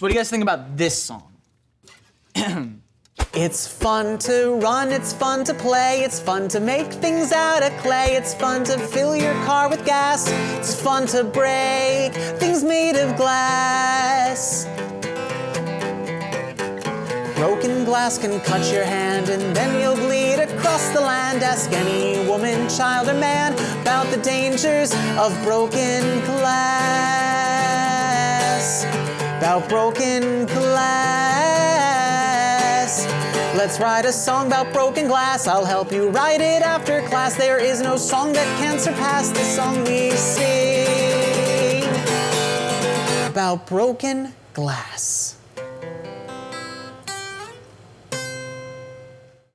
So what do you guys think about this song? It's fun to run, it's fun to play, it's fun to make things out of clay, it's fun to fill your car with gas, it's fun to break things made of glass. Broken glass can cut your hand and then you'll bleed across the land. Ask any woman, child, or man about the dangers of broken glass. About broken glass. Let's write a song about broken glass. I'll help you write it after class. There is no song that can surpass the song we sing about broken glass.